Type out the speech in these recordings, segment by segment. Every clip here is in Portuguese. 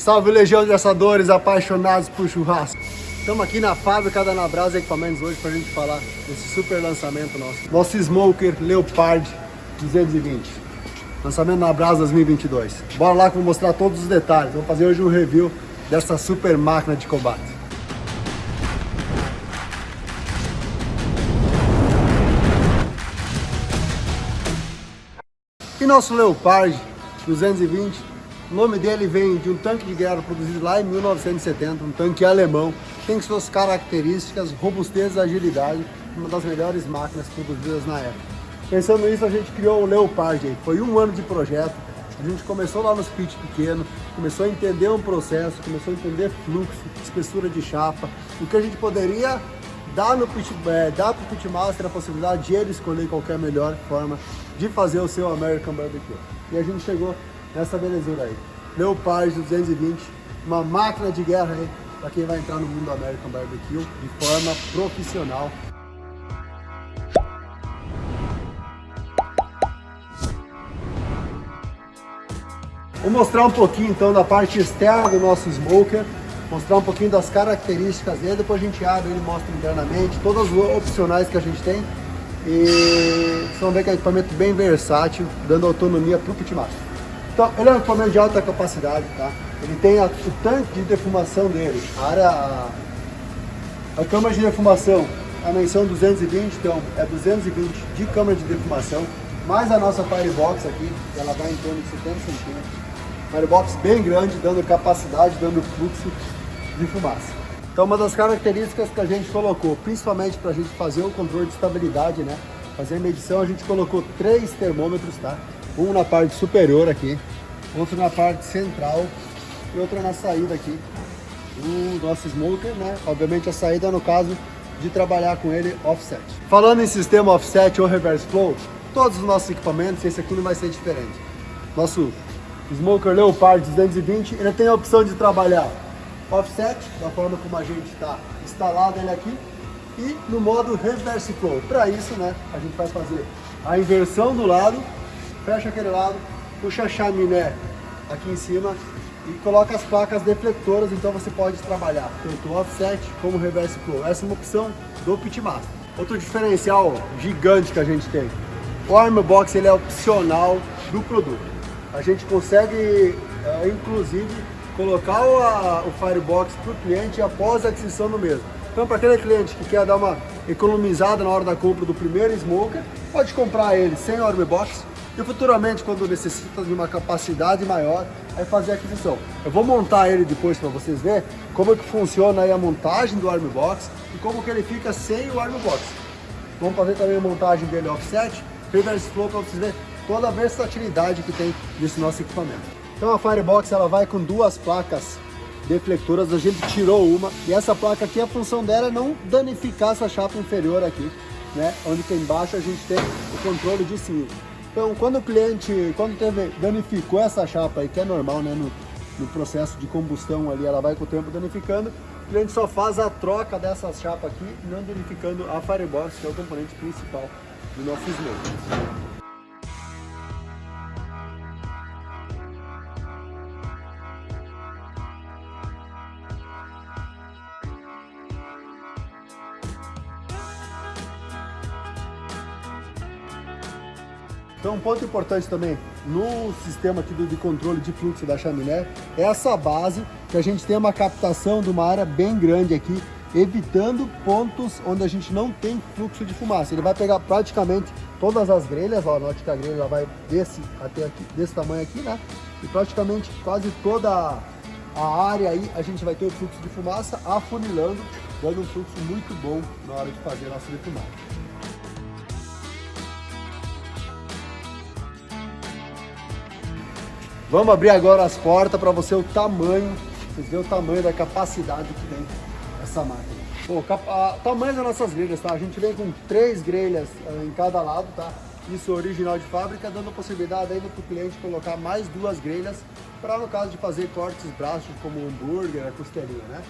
Salve Legião de Assadores apaixonados por churrasco. Estamos aqui na fábrica da Nabrasa Equipamentos hoje para a gente falar desse super lançamento nosso. Nosso Smoker Leopard 220. Lançamento na Brasa 2022. Bora lá que eu vou mostrar todos os detalhes. Vou fazer hoje um review dessa super máquina de combate. E nosso Leopard 220, o nome dele vem de um tanque de guerra produzido lá em 1970, um tanque alemão, tem suas características, robustez e agilidade, uma das melhores máquinas produzidas na época. Pensando nisso, a gente criou o Leopard, foi um ano de projeto, a gente começou lá nos pit pequeno, começou a entender um processo, começou a entender fluxo, espessura de chapa, o que a gente poderia dar, no pit, é, dar para o Pitmaster a possibilidade de ele escolher qualquer melhor forma de fazer o seu American Barbecue. E a gente chegou nessa belezura aí. Leopard 220, uma máquina de guerra aí para quem vai entrar no mundo American Barbecue de forma profissional. Vou mostrar um pouquinho então da parte externa do nosso smoker, mostrar um pouquinho das características dele, depois a gente abre ele mostra internamente, todas as opcionais que a gente tem e vocês vão ver que é um equipamento bem versátil, dando autonomia para o pitmaster. Então, ele é um equipamento de alta capacidade, tá? Ele tem a, o tanque de defumação dele, a área, a, a câmara de defumação, a menção 220, então é 220 de câmara de defumação, mais a nossa Firebox aqui, ela vai em torno de 70 centímetros. Firebox bem grande, dando capacidade, dando fluxo de fumaça. Então uma das características que a gente colocou, principalmente para a gente fazer o controle de estabilidade, né? Fazer a medição, a gente colocou três termômetros, tá? Um na parte superior aqui, outro na parte central e outro na saída aqui. O nosso smoker, né? Obviamente a saída no caso de trabalhar com ele offset. Falando em sistema offset ou reverse flow, todos os nossos equipamentos, esse aqui não vai ser diferente. Nosso Smoker Leopard 220, ele tem a opção de trabalhar offset, da forma como a gente está instalado ele aqui, e no modo reverse flow. Para isso, né, a gente vai fazer a inversão do lado, fecha aquele lado, puxa a chaminé aqui em cima e coloca as placas defletoras, então você pode trabalhar tanto offset como reverse flow. Essa é uma opção do Pitmaster. Outro diferencial gigante que a gente tem, o Armor Box ele é opcional do produto. A gente consegue, é, inclusive, colocar o, a, o Firebox para o cliente após a aquisição do mesmo. Então, para aquele cliente que quer dar uma economizada na hora da compra do primeiro smoker, pode comprar ele sem Army Box e futuramente, quando necessita de uma capacidade maior, aí fazer a aquisição. Eu vou montar ele depois para vocês verem como é que funciona a montagem do Army Box e como que ele fica sem o Army Box. Vamos fazer também a montagem dele offset, reverse flow para vocês verem toda a versatilidade que tem nesse nosso equipamento. Então a Firebox ela vai com duas placas deflectoras, a gente tirou uma e essa placa aqui, a função dela é não danificar essa chapa inferior aqui, né? Onde tem embaixo a gente tem o controle de cima. Então quando o cliente, quando teve, danificou essa chapa aí, que é normal, né? No, no processo de combustão ali, ela vai com o tempo danificando, o cliente só faz a troca dessa chapa aqui, não danificando a Firebox, que é o componente principal do nosso smoke. Então um ponto importante também no sistema aqui de controle de fluxo da chaminé é essa base que a gente tem uma captação de uma área bem grande aqui, evitando pontos onde a gente não tem fluxo de fumaça. Ele vai pegar praticamente todas as grelhas, ó, note que a grelha vai desse até aqui, desse tamanho aqui, né? E praticamente quase toda a área aí a gente vai ter o fluxo de fumaça afunilando, dando um fluxo muito bom na hora de fazer a nossa defumagem. Vamos abrir agora as portas para você o tamanho, vocês verem o tamanho da capacidade que tem essa máquina. Bom, o tamanho das nossas grelhas, tá? A gente vem com três grelhas uh, em cada lado, tá? Isso original de fábrica, dando a possibilidade ainda para o cliente colocar mais duas grelhas para no caso de fazer cortes braços como hambúrguer, a costelinha, né?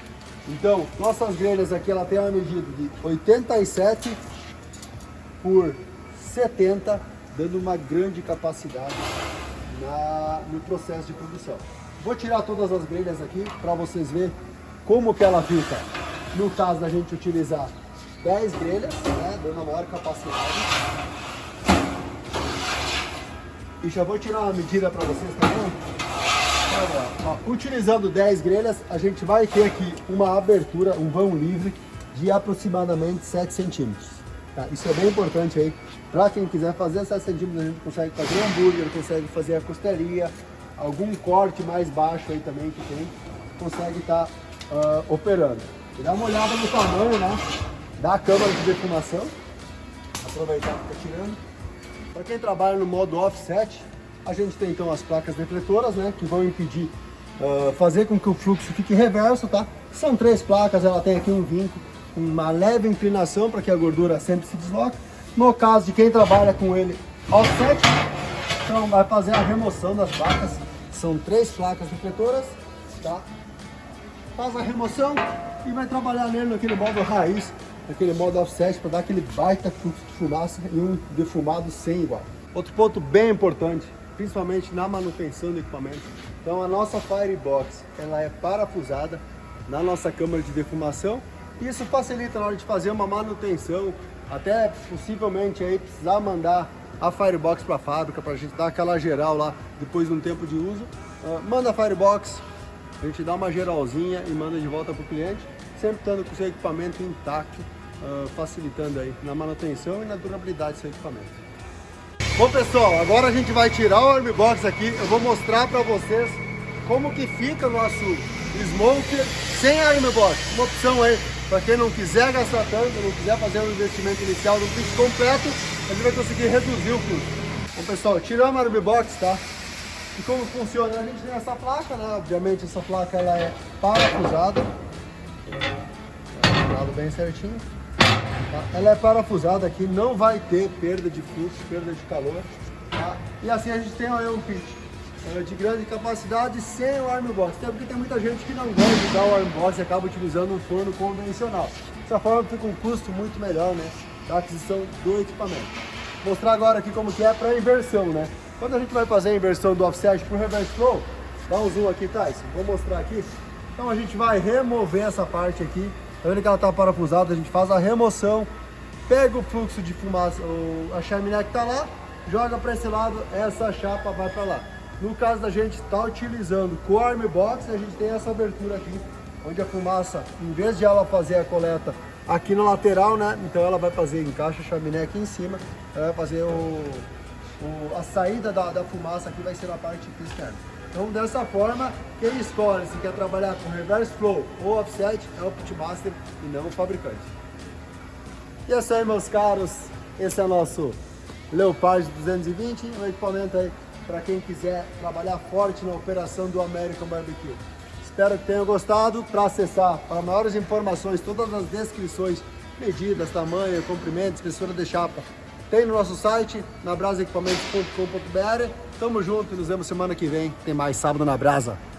Então, nossas grelhas aqui, ela tem uma medida de 87 por 70, dando uma grande capacidade na, no processo de produção. Vou tirar todas as grelhas aqui para vocês verem como que ela fica. No caso da gente utilizar 10 grelhas, né, dando a maior capacidade. E já vou tirar uma medida para vocês também. Ó, utilizando 10 grelhas, a gente vai ter aqui uma abertura, um vão livre de aproximadamente 7 centímetros. Tá? Isso é bem importante aí. Para quem quiser fazer 7 centímetros, a gente consegue fazer hambúrguer, consegue fazer a costelinha, algum corte mais baixo aí também que tem, consegue estar tá, uh, operando. E dá uma olhada no tamanho né, da câmara de defumação. Aproveitar que está tirando. Para quem trabalha no modo offset, a gente tem então as placas defletoras, né, que vão impedir uh, fazer com que o fluxo fique reverso, tá? São três placas, ela tem aqui um vinco, uma leve inclinação para que a gordura sempre se desloque. No caso de quem trabalha com ele offset, então vai fazer a remoção das placas. São três placas defletoras, tá? Faz a remoção e vai trabalhar nele naquele modo raiz, naquele modo offset para dar aquele baita fluxo de fumaça e um defumado sem igual. Outro ponto bem importante, principalmente na manutenção do equipamento. Então a nossa Firebox, ela é parafusada na nossa câmara de defumação. Isso facilita na hora de fazer uma manutenção, até possivelmente aí precisar mandar a Firebox para a fábrica para a gente dar aquela geral lá depois de um tempo de uso. Uh, manda a Firebox, a gente dá uma geralzinha e manda de volta para o cliente, sempre estando com o seu equipamento intacto, uh, facilitando aí na manutenção e na durabilidade do seu equipamento. Bom pessoal, agora a gente vai tirar o Army Box aqui, eu vou mostrar para vocês como que fica o nosso smoker sem Army Box. Uma opção aí, para quem não quiser gastar tanto, não quiser fazer um investimento inicial no kit completo, a gente vai conseguir reduzir o custo. Bom pessoal, tiramos a Army Box, tá? E como funciona? A gente tem essa placa, né? Obviamente essa placa ela é parafusada. Tá bem certinho. Tá? Ela é parafusada aqui, não vai ter perda de fluxo, perda de calor. Tá? E assim a gente tem aí um kit de grande capacidade sem o arm. Até porque tem muita gente que não gosta de dar o arm e acaba utilizando um forno convencional. Dessa forma fica um custo muito melhor né, da aquisição do equipamento. Vou mostrar agora aqui como que é para inversão, né? Quando a gente vai fazer a inversão do offset para o reverse flow, dá um zoom aqui, Thais, vou mostrar aqui. Então a gente vai remover essa parte aqui Tá vendo que ela tá parafusada, a gente faz a remoção, pega o fluxo de fumaça, a chaminé que tá lá, joga para esse lado, essa chapa vai para lá. No caso da gente estar tá utilizando o Arm Box, a gente tem essa abertura aqui, onde a fumaça, em vez de ela fazer a coleta aqui na lateral, né? Então ela vai fazer, encaixa a chaminé aqui em cima, ela vai fazer o, o a saída da, da fumaça aqui vai ser na parte externa. Então, dessa forma, quem escolhe se quer trabalhar com reverse flow ou offset é o pitmaster e não o fabricante. E é isso aí, meus caros. Esse é o nosso Leopard 220, um equipamento aí para quem quiser trabalhar forte na operação do American Barbecue. Espero que tenham gostado. Para acessar, para maiores informações, todas as descrições, medidas, tamanho, comprimento, espessura de chapa, tem no nosso site, nabrasaequipamentos.com.br. Tamo junto e nos vemos semana que vem. Tem mais Sábado na Brasa.